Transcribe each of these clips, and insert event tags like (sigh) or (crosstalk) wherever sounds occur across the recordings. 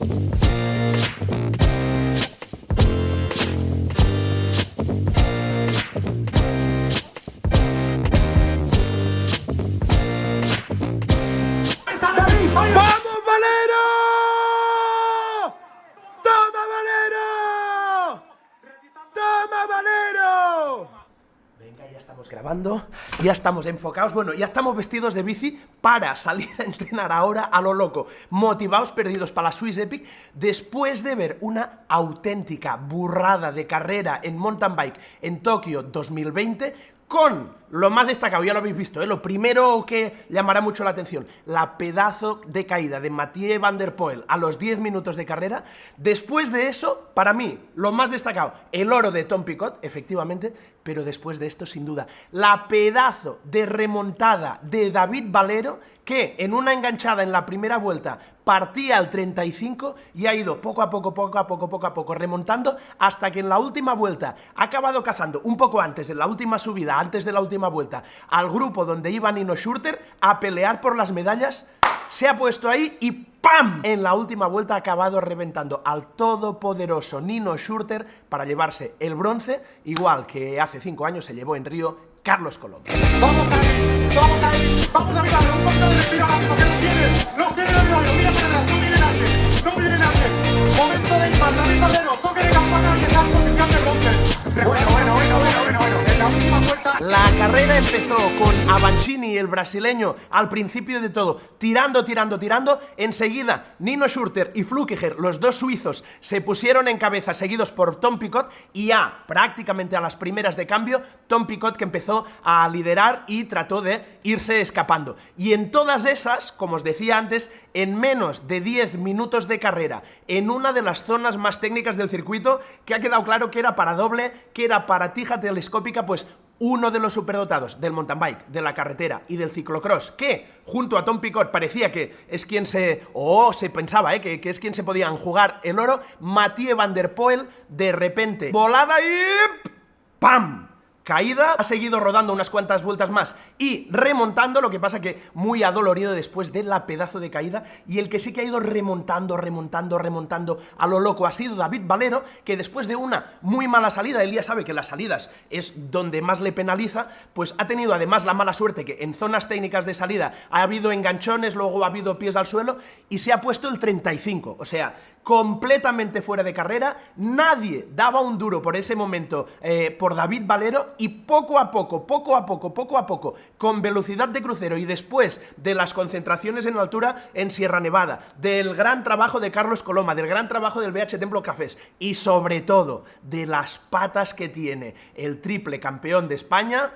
Thank you. Ya estamos grabando, ya estamos enfocados, bueno, ya estamos vestidos de bici para salir a entrenar ahora a lo loco, motivados, perdidos para la Swiss Epic, después de ver una auténtica burrada de carrera en mountain bike en Tokio 2020, con lo más destacado, ya lo habéis visto, ¿eh? lo primero que llamará mucho la atención, la pedazo de caída de Mathieu Van Der Poel a los 10 minutos de carrera. Después de eso, para mí, lo más destacado, el oro de Tom Picot, efectivamente, pero después de esto, sin duda, la pedazo de remontada de David Valero, que en una enganchada en la primera vuelta partía al 35 y ha ido poco a poco, poco a poco, poco a poco, remontando hasta que en la última vuelta ha acabado cazando un poco antes, en la última subida, antes de la última vuelta, al grupo donde iba Nino Schurter a pelear por las medallas, se ha puesto ahí y ¡pam! En la última vuelta ha acabado reventando al todopoderoso Nino Schurter para llevarse el bronce, igual que hace cinco años se llevó en Río Carlos Colón. Vamos a ir, vamos a ir, vamos a mirarlo, un poquito de respiro ahora mismo, que lo tiene, lo tiene David Valero, mira para atrás, no viene nadie, no viene nadie, momento de impar, David Valero, toque de campana y en posición de bronce. Empezó con Avancini, el brasileño, al principio de todo, tirando, tirando, tirando. Enseguida, Nino Schurter y Flukiger, los dos suizos, se pusieron en cabeza, seguidos por Tom Picot. Y ya, prácticamente a las primeras de cambio, Tom Picot que empezó a liderar y trató de irse escapando. Y en todas esas, como os decía antes, en menos de 10 minutos de carrera, en una de las zonas más técnicas del circuito, que ha quedado claro que era para doble, que era para tija telescópica, pues uno de los superdotados del mountain bike, de la carretera y del ciclocross, que junto a Tom Picot parecía que es quien se, o se pensaba, eh, que, que, es quien se podían jugar el oro, Mathieu Van Der Poel, de repente, volada y... ¡Pam! Caída, ha seguido rodando unas cuantas vueltas más y remontando, lo que pasa que muy adolorido después de la pedazo de caída, y el que sí que ha ido remontando, remontando, remontando a lo loco ha sido David Valero, que después de una muy mala salida, él ya sabe que las salidas es donde más le penaliza, pues ha tenido además la mala suerte que en zonas técnicas de salida ha habido enganchones, luego ha habido pies al suelo, y se ha puesto el 35, o sea, completamente fuera de carrera, nadie daba un duro por ese momento eh, por David Valero y poco a poco, poco a poco, poco a poco, con velocidad de crucero y después de las concentraciones en altura en Sierra Nevada, del gran trabajo de Carlos Coloma, del gran trabajo del BH Templo Cafés y sobre todo de las patas que tiene el triple campeón de España,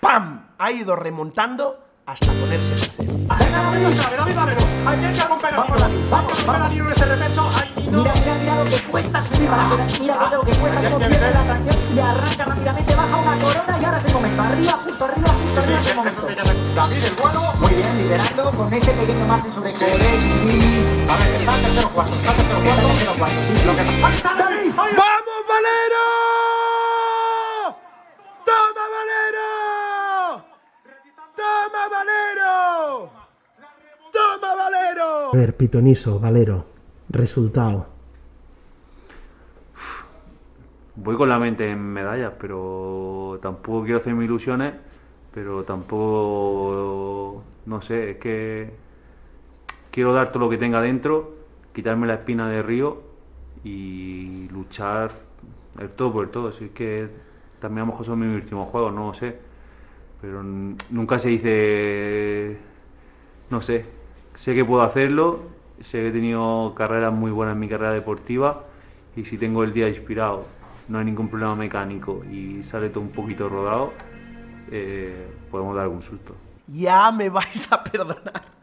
¡pam! Ha ido remontando hasta ponerse en cero. Venga, David Valero, David Valero, hay que romper a Nino, hay que romper a Nino en ese repecho, ay, Nino... Mira, mira, mira lo que cuesta subir la mira, mira lo que cuesta, cómo pierde la tracción y arranca rápidamente, baja una corona y ahora se comenta, arriba, justo arriba, justo arriba. David, el vuelo... Muy bien, liderando con ese pequeño margen sobre. A ver, está en tercero cuarto, está en tercero Está en cuarto. tercero cuarto, sí, sí. Lo que... A ver, Pitoniso, Valero. Resultado. Voy con la mente en medallas, pero tampoco quiero hacerme ilusiones, pero tampoco, no sé, es que quiero dar todo lo que tenga dentro, quitarme la espina de río y luchar el todo por el todo. Es que también a lo mejor son mis últimos juegos, no lo sé, pero nunca se dice, no sé, sé que puedo hacerlo, sé que he tenido carreras muy buenas en mi carrera deportiva y si tengo el día inspirado, no hay ningún problema mecánico y sale todo un poquito rodado, eh, podemos dar algún susto. Ya me vais a perdonar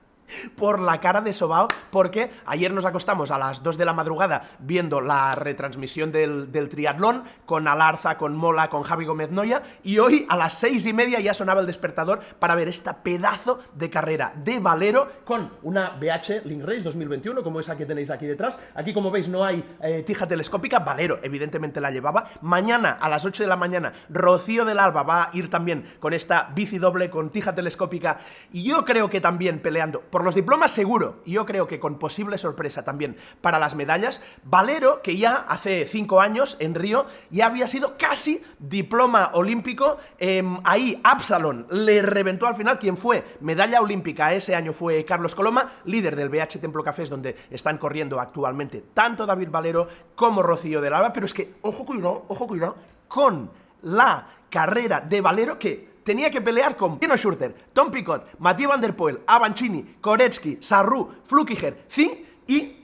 por la cara de Sobao, porque ayer nos acostamos a las 2 de la madrugada viendo la retransmisión del, triatlón con Alarza, con Mola, con Javi Gómez Noya, y hoy a las 6 y media ya sonaba el despertador para ver esta pedazo de carrera de Valero con una BH Link Race 2021, como esa que tenéis aquí detrás. Aquí, como veis, no hay eh, tija telescópica, Valero evidentemente la llevaba. Mañana a las 8 de la mañana, Rocío del Alba va a ir también con esta bici doble con tija telescópica, y yo creo que también peleando por los diplomas seguro, y yo creo que con posible sorpresa también para las medallas, Valero, que ya hace cinco años en Río ya había sido casi diploma olímpico, em, ahí Absalon le reventó al final, quien fue medalla olímpica. Ese año fue Carlos Coloma, líder del BH Templo Cafés, donde están corriendo actualmente tanto David Valero como Rocío del Alba, pero es que, ojo cuidado, ojo cuidado, con la carrera de Valero que tenía que pelear con Tino Schurter, Tom Picot, Mathieu Van Der Poel, Avancini, Koretsky, Sarru, Flukiger, Zing y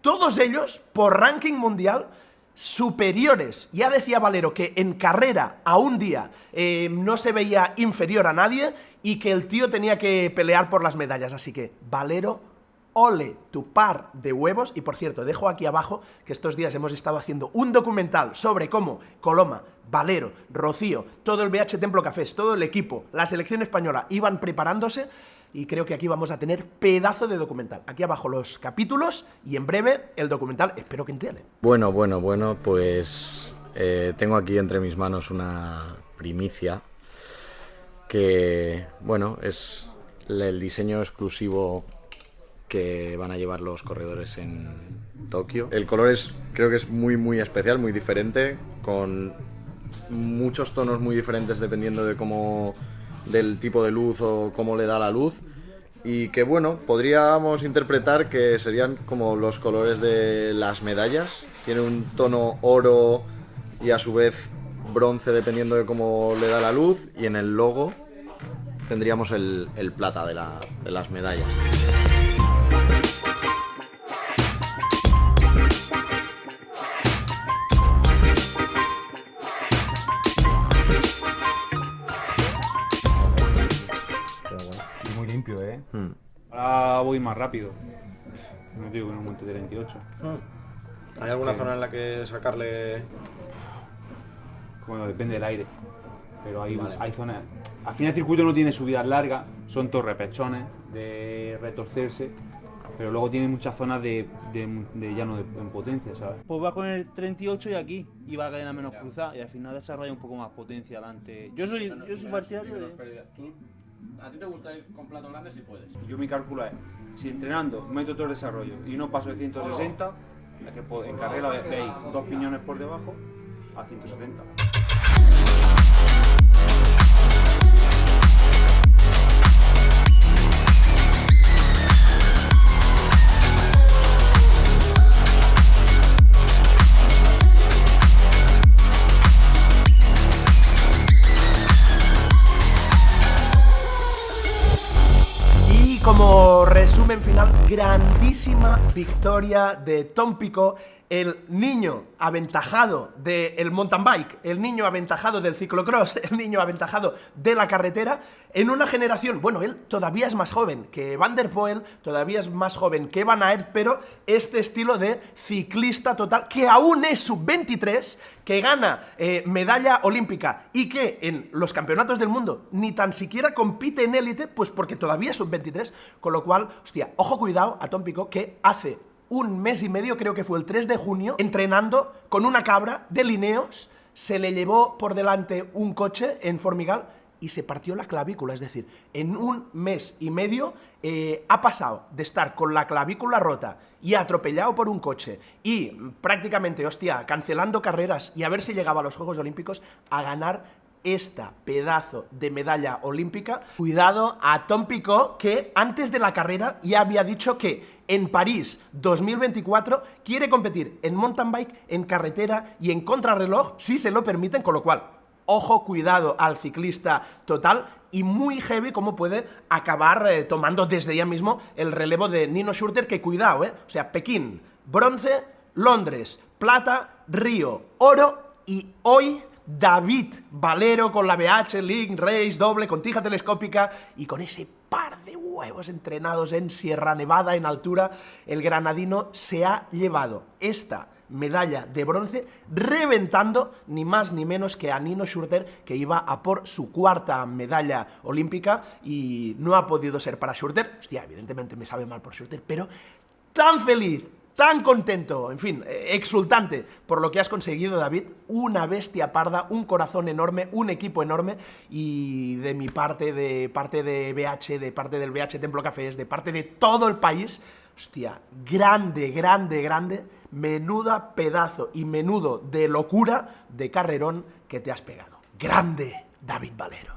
todos ellos por ranking mundial superiores. Ya decía Valero que en carrera a un día eh, no se veía inferior a nadie y que el tío tenía que pelear por las medallas. Así que Valero ole tu par de huevos. Y por cierto, dejo aquí abajo que estos días hemos estado haciendo un documental sobre cómo Coloma, Valero, Rocío, todo el BH Templo Cafés, todo el equipo, la selección española iban preparándose y creo que aquí vamos a tener pedazo de documental. Aquí abajo los capítulos y en breve el documental, espero que entiende. Bueno, bueno, bueno, pues eh, tengo aquí entre mis manos una primicia que, bueno, es el diseño exclusivo que van a llevar los corredores en Tokio. El color es, creo que es muy, muy especial, muy diferente, con muchos tonos muy diferentes dependiendo de cómo, del tipo de luz o cómo le da la luz. Y que bueno, podríamos interpretar que serían como los colores de las medallas. Tiene un tono oro y a su vez bronce dependiendo de cómo le da la luz. Y en el logo tendríamos el, el plata de, la, de las medallas. Más rápido. No digo que no monte de 28. ¿Hay alguna zona en la que sacarle Bueno, depende del aire. Pero hay, Vale. hay zonas. Al final el circuito no tiene subidas largas, son todos repechones de retorcerse. Pero luego tiene muchas zonas de, de, de llano de, en potencia, ¿sabes? Pues va con el 38 y aquí, y va a cadena menos cruzada, y al final desarrolla un poco más potencia adelante. Yo soy, yo soy partidario de... ¿A ti te gusta ir con plato grande si puedes? Yo mi cálculo es, si entrenando meto todo el desarrollo y no paso de 160, es que en carrera ve- veis dos piñones por debajo a 170. Como resumen final, grandísima victoria de Tom Pico, el niño aventajado del mountain bike, el niño aventajado del ciclocross, (laughs) el niño aventajado de la carretera, en una generación, bueno, él todavía es más joven que Van der Poel, todavía es más joven que Van Aert, pero este estilo de ciclista total, que aún es sub-23, que gana eh, medalla olímpica y que en los campeonatos del mundo ni tan siquiera compite en élite, pues porque todavía es sub-23, con lo cual, hostia, ojo cuidado a Tom Pico, que hace un mes y medio, creo que fue el 3 de junio, entrenando con una cabra de Lineos, se le llevó por delante un coche en Formigal y se partió la clavícula, es decir, en un mes y medio eh, ha pasado de estar con la clavícula rota y atropellado por un coche y prácticamente, hostia, cancelando carreras y a ver si llegaba a los Juegos Olímpicos a ganar esta pedazo de medalla olímpica. Cuidado a Tom Picot, que antes de la carrera ya había dicho que en París 2024 quiere competir en mountain bike, en carretera y en contrarreloj, si se lo permiten, con lo cual, ojo, cuidado al ciclista total y muy heavy cómo puede acabar eh, tomando desde ya mismo el relevo de Nino Schurter, que cuidado, ¿eh? O sea, Pekín, bronce, Londres, plata, Río, oro y hoy David Valero con la BH Link Race doble con tija telescópica y con ese par de huevos entrenados en Sierra Nevada en altura, el granadino se ha llevado esta medalla de bronce, reventando ni más ni menos que a Nino Schurter, que iba a por su cuarta medalla olímpica y no ha podido ser para Schurter. Hostia, evidentemente me sabe mal por Schurter, pero tan feliz, tan contento, en fin, eh, exultante por lo que has conseguido, David. Una bestia parda, un corazón enorme, un equipo enorme. Y de mi parte, de parte de BH, de parte del BH Templo Cafés, de parte de todo el país, hostia, grande, grande, grande, menuda pedazo y menudo de locura de carrerón que te has pegado. Grande, David Valero.